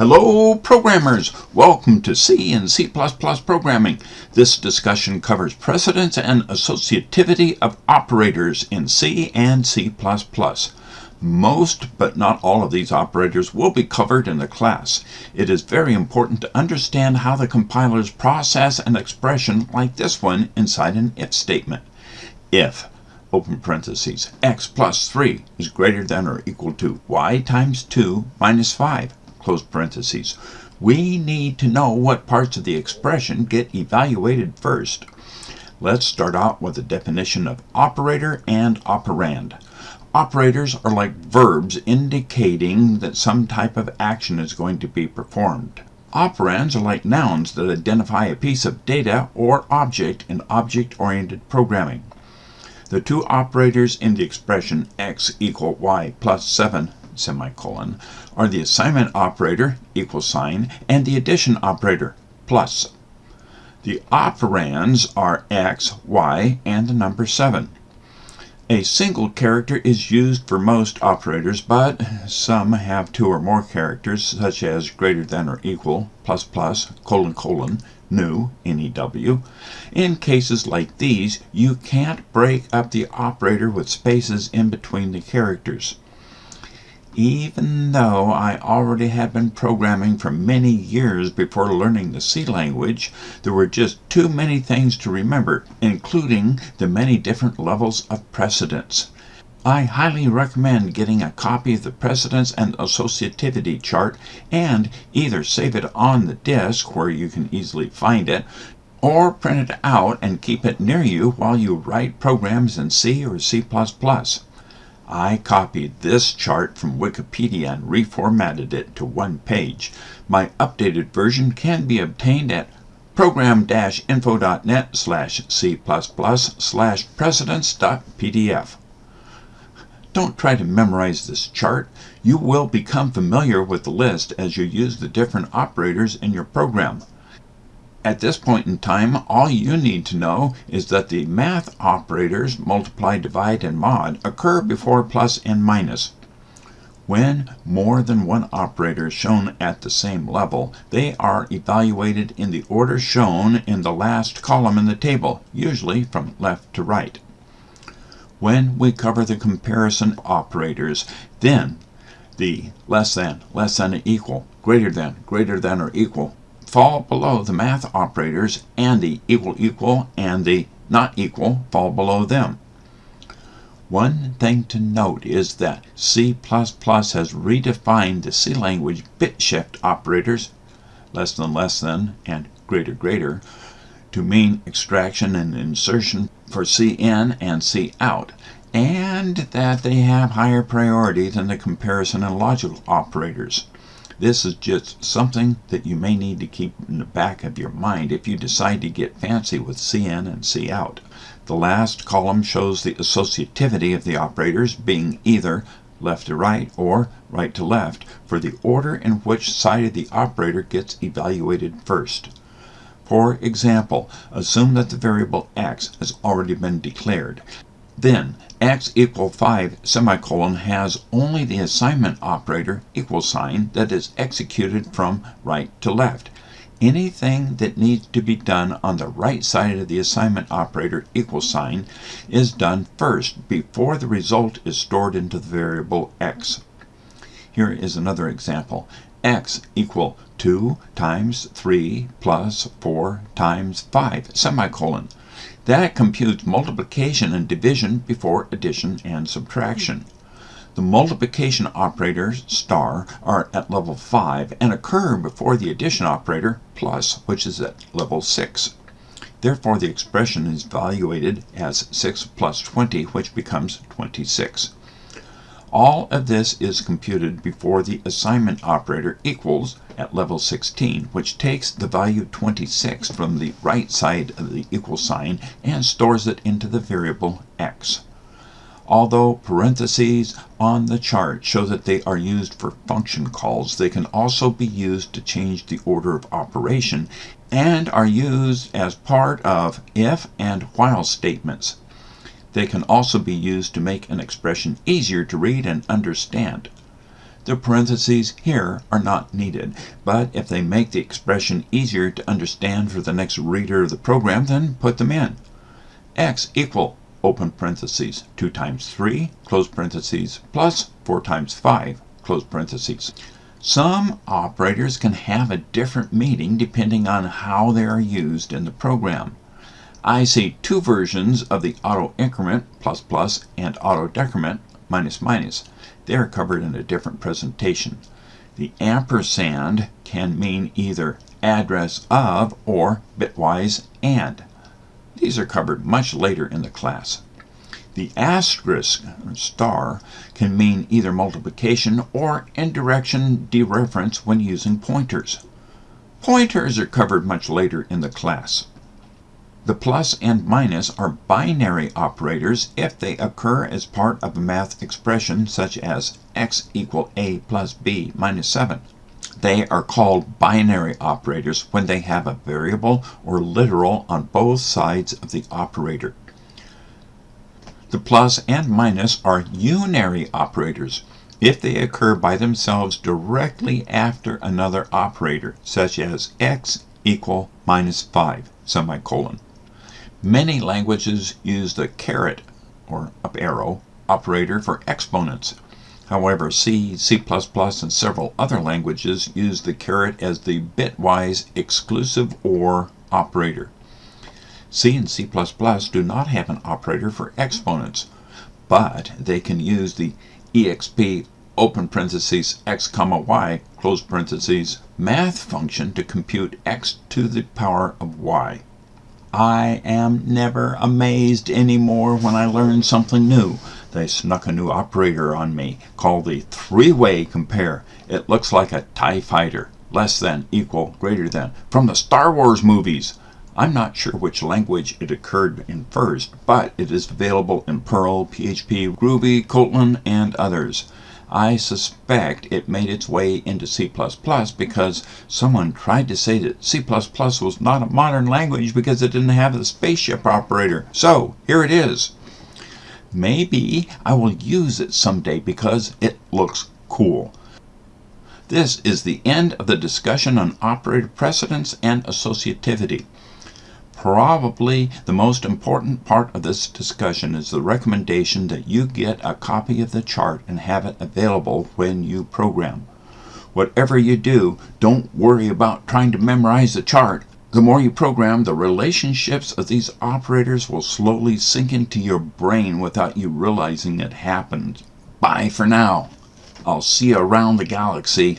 Hello programmers! Welcome to C and C++ programming. This discussion covers precedence and associativity of operators in C and C++. Most, but not all of these operators will be covered in the class. It is very important to understand how the compilers process an expression like this one inside an if statement. If open parentheses, x plus 3 is greater than or equal to y times 2 minus 5 close parentheses. We need to know what parts of the expression get evaluated first. Let's start out with a definition of operator and operand. Operators are like verbs indicating that some type of action is going to be performed. Operands are like nouns that identify a piece of data or object in object-oriented programming. The two operators in the expression x equal y plus 7 semicolon, are the assignment operator, equal sign, and the addition operator, plus. The operands are x, y, and the number 7. A single character is used for most operators, but some have two or more characters, such as greater than or equal, plus plus, colon colon, new, NEW. In cases like these, you can't break up the operator with spaces in between the characters even though I already had been programming for many years before learning the C language, there were just too many things to remember, including the many different levels of precedence. I highly recommend getting a copy of the precedence and associativity chart and either save it on the disk where you can easily find it, or print it out and keep it near you while you write programs in C or C++. I copied this chart from Wikipedia and reformatted it to one page. My updated version can be obtained at program-info.net slash c++ slash precedence.pdf. Don't try to memorize this chart. You will become familiar with the list as you use the different operators in your program. At this point in time, all you need to know is that the math operators multiply, divide, and mod occur before plus and minus. When more than one operator is shown at the same level, they are evaluated in the order shown in the last column in the table, usually from left to right. When we cover the comparison operators, then the less than, less than, or equal, greater than, greater than, or equal fall below the math operators and the equal equal and the not equal fall below them. One thing to note is that C++ has redefined the C language bit shift operators less than less than and greater greater to mean extraction and insertion for CIN and COUT and that they have higher priority than the comparison and logical operators. This is just something that you may need to keep in the back of your mind if you decide to get fancy with CIN and COUT. The last column shows the associativity of the operators being either left to right or right to left for the order in which side of the operator gets evaluated first. For example, assume that the variable x has already been declared. Then x equal 5 semicolon has only the assignment operator equal sign that is executed from right to left. Anything that needs to be done on the right side of the assignment operator equal sign is done first before the result is stored into the variable x. Here is another example. x equal 2 times 3 plus 4 times 5 semicolon. That computes multiplication and division before addition and subtraction. The multiplication operators star are at level 5 and occur before the addition operator plus, which is at level 6. Therefore, the expression is evaluated as 6 plus 20, which becomes 26. All of this is computed before the assignment operator equals at level 16, which takes the value 26 from the right side of the equal sign and stores it into the variable x. Although parentheses on the chart show that they are used for function calls, they can also be used to change the order of operation and are used as part of if and while statements. They can also be used to make an expression easier to read and understand. The parentheses here are not needed, but if they make the expression easier to understand for the next reader of the program, then put them in. x equal open parentheses 2 times 3 close parentheses plus 4 times 5 close parentheses. Some operators can have a different meaning depending on how they are used in the program. I see two versions of the auto increment plus plus and auto decrement minus minus. They are covered in a different presentation. The ampersand can mean either address of or bitwise and. These are covered much later in the class. The asterisk star can mean either multiplication or indirection dereference when using pointers. Pointers are covered much later in the class. The plus and minus are binary operators if they occur as part of a math expression such as x equal a plus b minus 7. They are called binary operators when they have a variable or literal on both sides of the operator. The plus and minus are unary operators if they occur by themselves directly after another operator, such as x equal minus 5, semicolon. Many languages use the caret or up arrow operator for exponents. However, C, C++, and several other languages use the caret as the bitwise exclusive OR operator. C and C++ do not have an operator for exponents, but they can use the exp open parentheses x comma y close parentheses math function to compute x to the power of y. I am never amazed anymore when I learn something new. They snuck a new operator on me called the three-way compare. It looks like a TIE fighter. Less than, equal, greater than. From the Star Wars movies. I'm not sure which language it occurred in first, but it is available in Perl, PHP, Groovy, Kotlin, and others. I suspect it made its way into C++ because someone tried to say that C++ was not a modern language because it didn't have the spaceship operator. So, here it is. Maybe I will use it someday because it looks cool. This is the end of the discussion on operator precedence and associativity. Probably the most important part of this discussion is the recommendation that you get a copy of the chart and have it available when you program. Whatever you do, don't worry about trying to memorize the chart. The more you program, the relationships of these operators will slowly sink into your brain without you realizing it happened. Bye for now. I'll see you around the galaxy.